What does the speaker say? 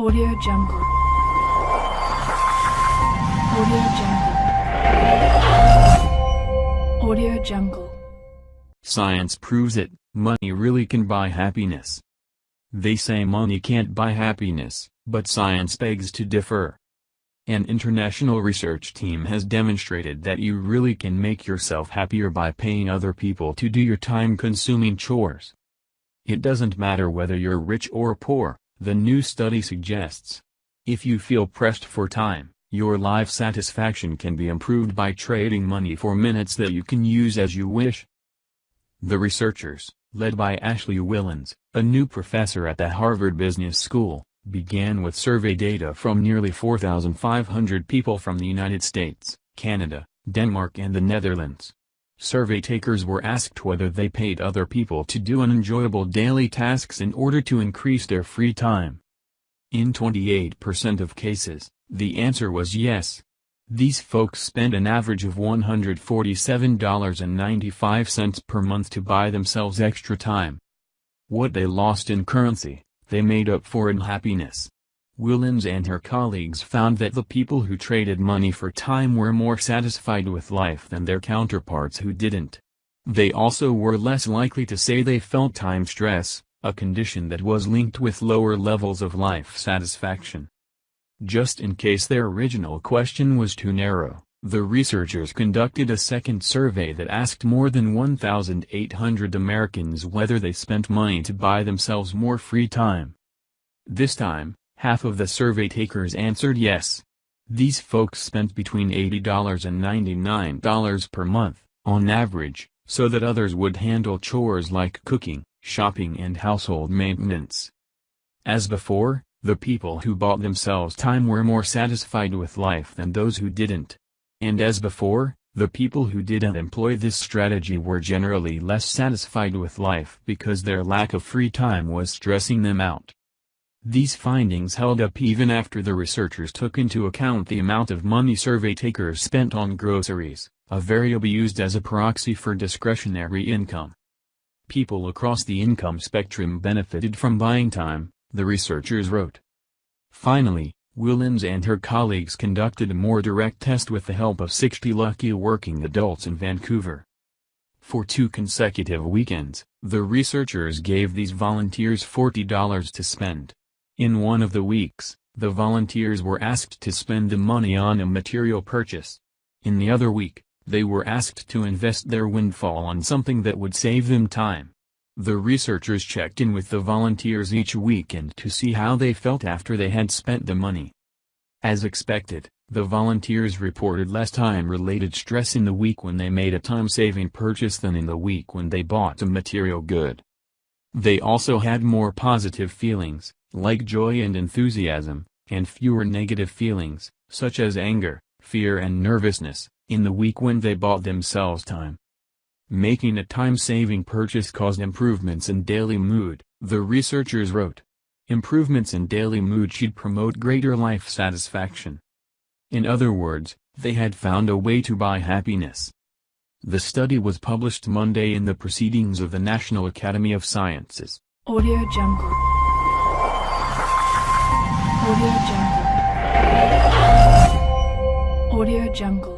Audio Jungle. Audio Jungle. Audio Jungle. Science proves it, money really can buy happiness. They say money can't buy happiness, but science begs to differ. An international research team has demonstrated that you really can make yourself happier by paying other people to do your time-consuming chores. It doesn't matter whether you're rich or poor, the new study suggests. If you feel pressed for time, your life satisfaction can be improved by trading money for minutes that you can use as you wish. The researchers, led by Ashley Whillans, a new professor at the Harvard Business School, began with survey data from nearly 4,500 people from the United States, Canada, Denmark and the Netherlands. Survey takers were asked whether they paid other people to do unenjoyable daily tasks in order to increase their free time. In 28% of cases, the answer was yes. These folks spend an average of $147.95 per month to buy themselves extra time. What they lost in currency, they made up for in happiness. Whillans and her colleagues found that the people who traded money for time were more satisfied with life than their counterparts who didn't. They also were less likely to say they felt time stress, a condition that was linked with lower levels of life satisfaction. Just in case their original question was too narrow, the researchers conducted a second survey that asked more than 1,800 Americans whether they spent money to buy themselves more free time. This time, half of the survey takers answered yes. These folks spent between $80 and $99 per month, on average, so that others would handle chores like cooking, shopping and household maintenance. As before, the people who bought themselves time were more satisfied with life than those who didn't. And as before, the people who didn't employ this strategy were generally less satisfied with life because their lack of free time was stressing them out. These findings held up even after the researchers took into account the amount of money survey takers spent on groceries, a variable used as a proxy for discretionary income. People across the income spectrum benefited from buying time, the researchers wrote. Finally, Whillans and her colleagues conducted a more direct test with the help of 60 lucky working adults in Vancouver. For two consecutive weekends, the researchers gave these volunteers $40 to spend. In one of the weeks, the volunteers were asked to spend the money on a material purchase. In the other week, they were asked to invest their windfall on something that would save them time. The researchers checked in with the volunteers each weekend to see how they felt after they had spent the money. As expected, the volunteers reported less time-related stress in the week when they made a time-saving purchase than in the week when they bought a material good. They also had more positive feelings, like joy and enthusiasm, and fewer negative feelings, such as anger, fear and nervousness, in the week when they bought themselves time. Making a time-saving purchase caused improvements in daily mood, the researchers wrote. Improvements in daily mood should promote greater life satisfaction. In other words, they had found a way to buy happiness. The study was published Monday in the Proceedings of the National Academy of Sciences. Audio Jungle. Audio Jungle. Audio Jungle.